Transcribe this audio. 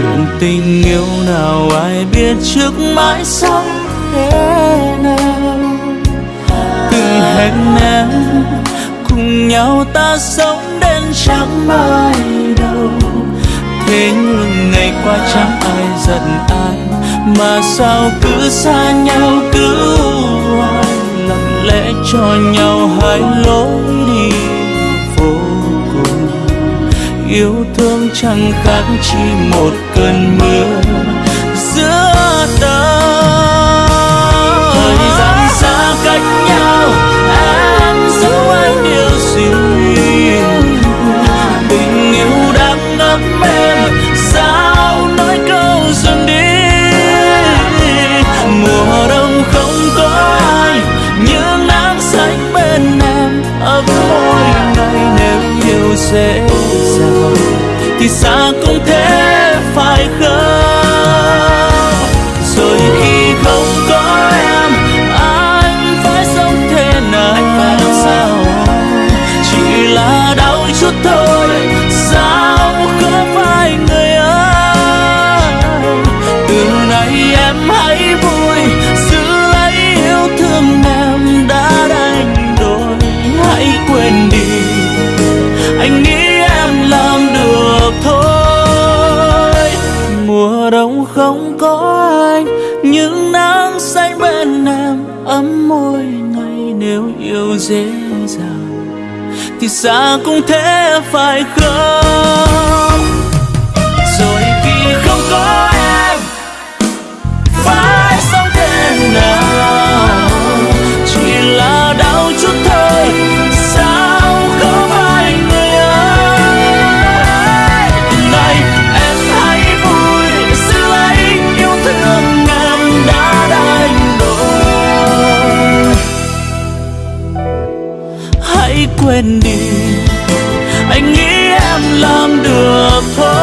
chuyện tình yêu nào ai biết trước mãi sau thế nào? Từng hẹn em cùng nhau ta sống đến chẳng mai đâu thế nhưng ngày qua chẳng ai giận ai, mà sao cứ xa nhau, cứ hoài. Lặng lẽ cho nhau hai lối đi yêu thương chẳng khác chỉ một cơn mưa giữa ta. Thời gian xa cách nhau, em dấu anh điều gì tình yêu đang ngấm em sao nói câu dừng đi? Mùa đông không có ai nhưng nắng xanh bên em, ấm mỗi ngày nếu yêu dễ thì xa cũng thế phải không? Rồi khi không có em anh phải sống thế nào? Chỉ là đau chút thôi sao không phải người ơi? Từ nay em hãy vui giữ lấy yêu thương em đã đánh đổi. Hãy quên đi anh nghĩ mùa đông không có anh nhưng nắng xanh bên em, ấm môi ngày nếu yêu dễ dàng thì xa cũng thế phải không? quên đi. Anh nghĩ em làm được thôi.